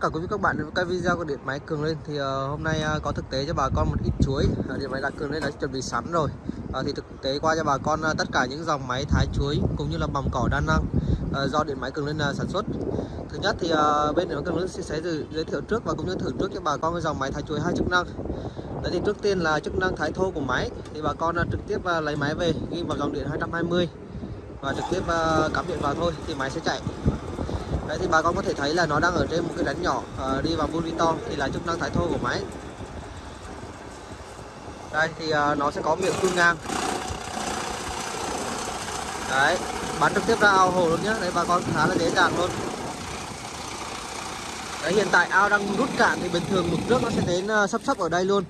tất cả quý vị các bạn đến với cái video của điện máy cường lên thì uh, hôm nay uh, có thực tế cho bà con một ít chuối. Uh, điện máy đã cường lên đã chuẩn bị sẵn rồi. Uh, thì thực tế qua cho bà con uh, tất cả những dòng máy thái chuối cũng như là bằm cỏ đa năng uh, do điện máy cường lên uh, sản xuất. Thứ nhất thì uh, bên điện máy cường lên sẽ giới, giới thiệu trước và cũng như thử trước cho bà con cái dòng máy thái chuối hai chức năng. Đấy thì trước tiên là chức năng thái thô của máy. Thì bà con uh, trực tiếp uh, lấy máy về ghi vào dòng điện 220 và trực tiếp uh, cắm điện vào thôi thì máy sẽ chạy. Đấy thì bà con có thể thấy là nó đang ở trên một cái đánh nhỏ uh, đi vào to thì là chức năng thái thô của máy. Đây thì uh, nó sẽ có miệng phun ngang. Đấy bắn trực tiếp ra ao hồ luôn nhá. Đấy bà con khá là dễ dàng luôn. Đấy hiện tại ao đang rút cạn thì bình thường mực nước nó sẽ đến ờ, uh, sắp sắp ở đây luôn.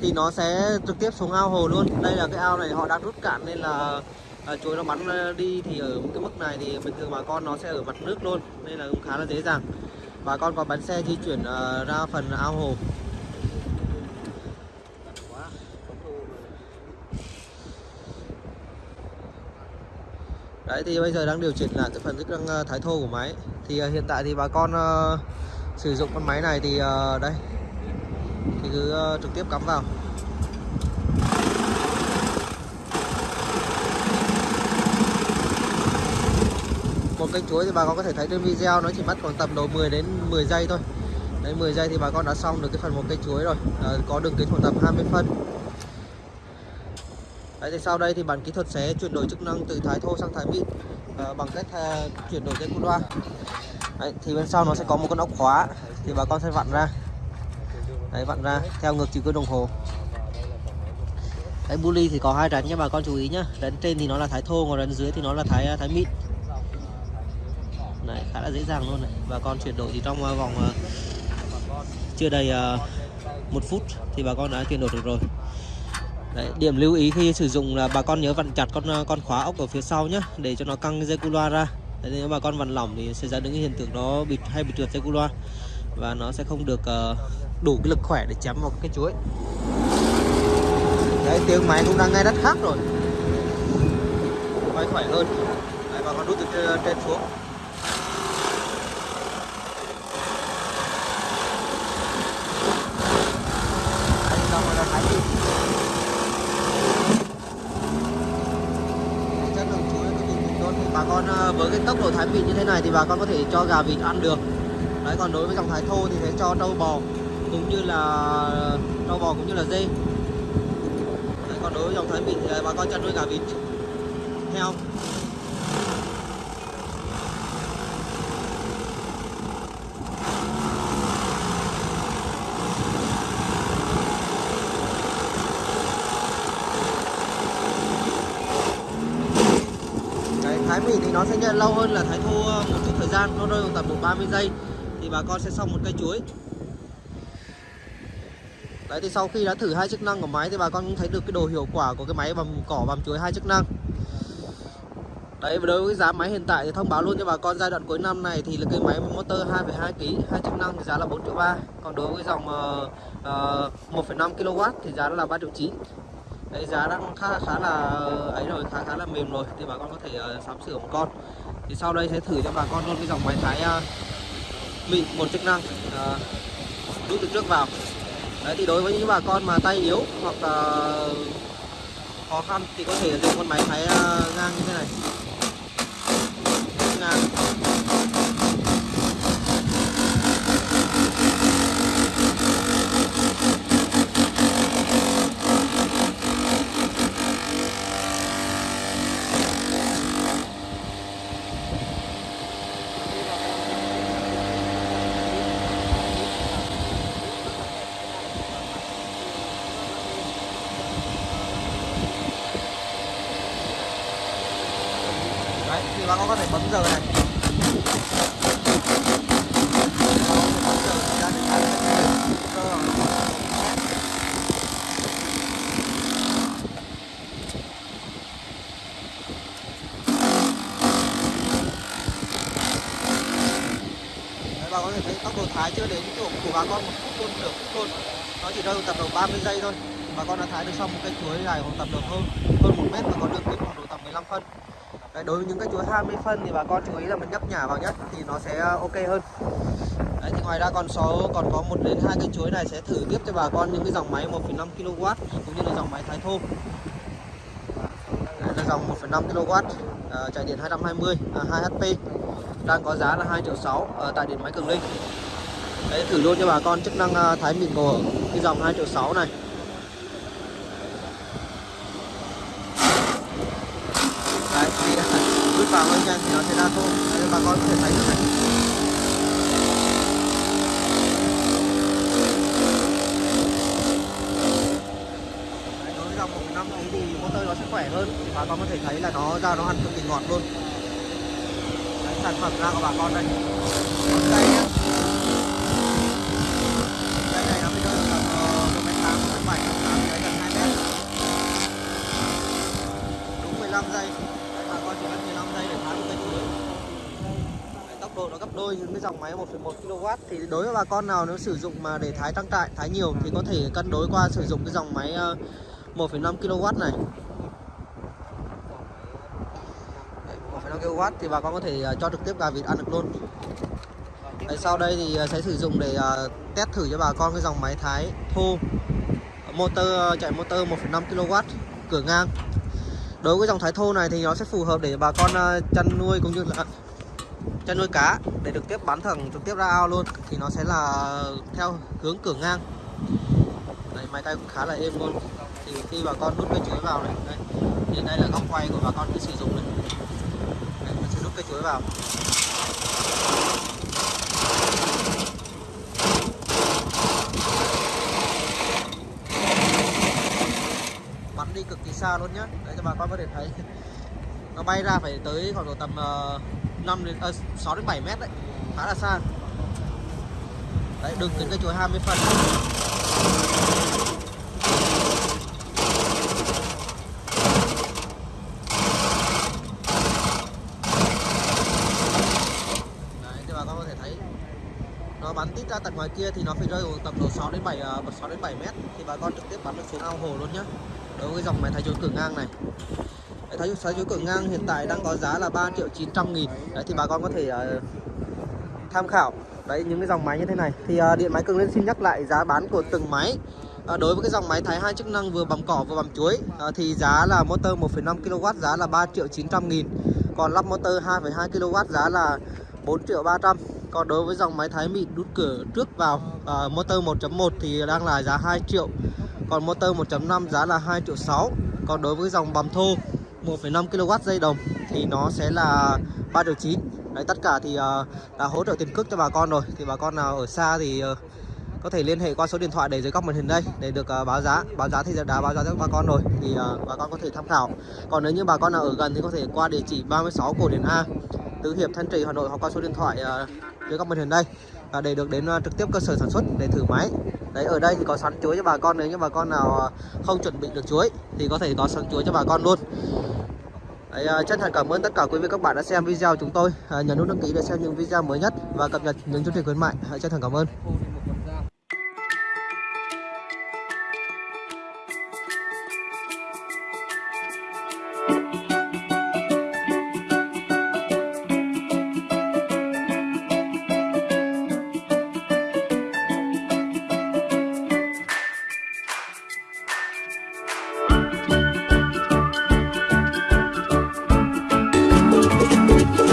Thì nó sẽ trực tiếp xuống ao hồ luôn. Đây là cái ao này họ đang rút cạn nên là Ờ, à, chuối nó bắn ờ, đi thì ở cái mức này thì bình thường bà con nó sẽ ở mặt nước luôn nên là cũng khá là dễ dàng. Bà con có bắn xe di chuyển uh, ra phần ao hồ. Đấy thì bây giờ đang điều chỉnh lại cái phần chức năng thái thô của máy. Thì uh, hiện tại thì bà con uh, sử dụng con máy này thì uh, đây. Thì cứ uh, trực tiếp cắm vào. Một cây chuối thì bà con có thể thấy trên video nó chỉ mất khoảng tầm độ 10 đến 10 giây thôi. Đấy 10 giây thì bà con đã xong được cái phần một cây chuối rồi. À, có đường kính khoảng tầm 20 phân. Đấy thì sau đây thì bản kỹ thuật sẽ chuyển đổi chức năng từ thái thô sang thái mịn à, bằng cách à, chuyển đổi dây cu loa. Đấy, thì bên sau nó sẽ có một con ốc khóa. Thì bà con sẽ vặn ra. Đấy vặn ra theo ngược chiều kim đồng hồ. Cái bu ly thì có hai rắn nha bà con chú ý nhá. Rắn trên thì nó là thái thô còn rắn dưới thì nó là thái thái mịn này khá là dễ dàng luôn này bà con chuyển đổi thì trong ờ, vòng ờ, chưa đầy ờ, một phút thì bà con đã chuyển đổi được rồi. Đấy, điểm lưu ý khi sử dụng là bà con nhớ vặn chặt con con khóa ốc ở phía sau nhé để cho nó căng dây cu loa ra. Đấy, nếu bà con vặn lỏng thì sẽ ra những hiện tượng nó bị hay bị trượt dây cu loa và nó sẽ không được uh, đủ cái lực khỏe để chém vào cái chuối. Đấy tiếng máy cũng đang nghe rất khác rồi. Quay khỏe hơn. Đấy, bà con đút từ trên xuống Thái Bình chất lượng chuối nó cực kỳ tốt bà con ờ, với cái tốc độ thái vịt như thế này thì bà con có thể cho gà vịt ăn được. Đấy còn đối với dòng thái thô thì sẽ cho trâu bò cũng như là ờ, trâu bò cũng như là dê. Đấy, còn đối với dòng thái vịt thì bà con chăn nuôi gà vịt heo thái mì thì nó sẽ nhận lâu hơn là thái thu một chút thời gian nó rơi vào tầm một 30 giây thì bà con sẽ xong một cây chuối. Đấy thì sau khi đã thử hai chức năng của máy thì bà con cũng thấy được cái đồ hiệu quả của cái máy bầm cỏ bầm chuối hai chức năng. Đấy và đối với giá máy hiện tại thì thông báo luôn cho bà con giai đoạn cuối năm này thì là cái máy motor 2,2 kg hai chức năng thì giá là 4 triệu ba. Còn đối với dòng uh, uh, 1,5 kW thì giá là 3 triệu 9 đấy giá đang khá khá là ấy rồi khá khá là mềm rồi. Thì bà con có thể uh, sắm sửa một con. Thì sau đây sẽ thử cho bà con luôn cái dòng máy thái uh, mịn một chức năng ờ, uh, rút từ trước vào. Đấy thì đối với những bà con mà tay yếu hoặc uh, khó khăn thì có thể dùng con máy thái uh, ngang như thế này. Ngang. Đấy, thì bà con có thể bấm giờ này. Bà có thể thấy tốc độ thái chưa? Đến chỗ của bà con một phút luôn, nửa phút luôn Nó chỉ rơi tầm độ 30 giây thôi. Bà con đã thái được xong một cây chuối dài khoảng tầm được hơn hơn một mét và có đường kính khoảng độ tầm 15 phân. Đấy, đối với những cái chuối 20 phân thì bà con chú ý là mình nhấp nhả vào nhất thì nó sẽ ờ, ok hơn Đấy thì ngoài ra còn số còn có một đến hai cây chuối này sẽ thử tiếp cho bà con những cái dòng máy 1,5 kW cũng như là dòng máy thái thô. Đây là dòng 1,5 kW à, chạy điện 220 à, 2 HP đang có giá là 2 triệu 6 ở ờ, tại điện máy Cường Linh. Đấy thử luôn cho bà con chức năng à, thái mịn của cái dòng 2 triệu 6 này. Đấy thì bước vào hơi nhanh thì nó sẽ ra thô. Đây bà con có thể thấy được này. Đối với dòng 1.5 ấy thì motor nó sẽ khỏe hơn bà con có thể thấy là nó ra nó ăn cực kỳ ngọt luôn Đấy, sản phẩm ra của bà con đây đây nhá đây này nó mới rơi tầm ờ, một mét tám một mét bảy tám đấy gần hai mét đúng 15 giây đấy, bà con chỉ mất 15 giây để thái một cây chuối Đấy, tôi những cái dòng máy 1,1 kW thì đối với bà con nào nếu sử dụng mà để thái tăng trại thái nhiều thì có thể cân đối qua sử dụng cái dòng máy ờ, 1,5 kW này. 1,5 kW thì bà con có thể ờ, cho trực tiếp gà vịt ăn được luôn. Đấy, sau đây thì ờ, sẽ sử dụng để test thử cho bà con cái dòng máy thái thô. Motor chạy motor 1,5 kW cửa ngang. Đối với dòng thái thô này thì nó sẽ phù hợp để bà con chăn nuôi cũng như là chăn nuôi cá để được tiếp bán thẳng trực tiếp ra ao luôn thì nó sẽ là theo hướng cửa ngang. Đấy, máy tay cũng khá là êm luôn. Thì khi bà con đút cây chuối vào này đây, thì đây là góc quay của bà con khi sử dụng này. Đây, mình sẽ đút cây chuối vào. Bắn đi cực kỳ xa luôn nhá. Để cho bà con có thể thấy. Nó bay ra phải tới khoảng độ tầm uh, 5 đến ờ, à, 6 đến 7 mét đấy. Khá là xa. Đấy đường kính cây chuối 20 phần. Bắn tít ra tận ngoài kia thì nó phải rơi vào tầm độ 6 đến 7 6 ờ, đến 7 mét thì bà con trực tiếp bắn được xuống ao hồ luôn nhá. Đối với dòng máy thái chuối cửa ngang này. Đấy, thái thái chuối cửa ngang hiện tại đang có giá là 3 triệu 900 nghìn? Đấy thì bà con có thể uh, tham khảo. Đấy những cái dòng máy như thế này. Thì uh, điện máy cường lên xin nhắc lại giá bán của từng máy. Uh, đối với cái dòng máy thái hai chức năng vừa bằm cỏ vừa bằm chuối uh, thì giá là motor 1,5 kW giá là 3 triệu 900 nghìn. Còn lắp motor 2,2 kW giá là 4 triệu 300 còn đối với dòng máy thái mịn đút cửa trước vào uh, motor 1.1 thì đang là giá 2 triệu. Còn motor 1.5 giá là 2 triệu 6 còn đối với dòng bằm thô 1,5 kW dây đồng thì nó sẽ là 3 triệu 9 Đấy, tất cả thì à, uh, đã hỗ trợ tiền cước cho bà con rồi. Thì bà con nào ở xa thì uh, có thể liên hệ qua số điện thoại để dưới góc màn hình đây để được uh, báo giá. Báo giá thì đã báo giá cho bà con rồi thì uh, bà con có thể tham khảo. Còn nếu như bà con nào ở gần thì có thể qua địa chỉ 36 Cổ Điển A Tứ Hiệp Thanh Trì Hà Nội hoặc qua số điện thoại uh, dưới góc màn hình đây. Và để được đến uh, trực tiếp cơ sở sản xuất để thử máy. Đấy ở đây thì có sẵn chuối cho bà con. Nếu như bà con nào uh, không chuẩn bị được chuối thì có thể có sẵn chuối cho bà con luôn. Đấy, à, chân thành cảm ơn tất cả quý vị các bạn đã xem video chúng tôi. À, nhấn nút đăng ký để xem những video mới nhất và cập nhật những chương trình khuyến mại. Chân thành cảm ơn.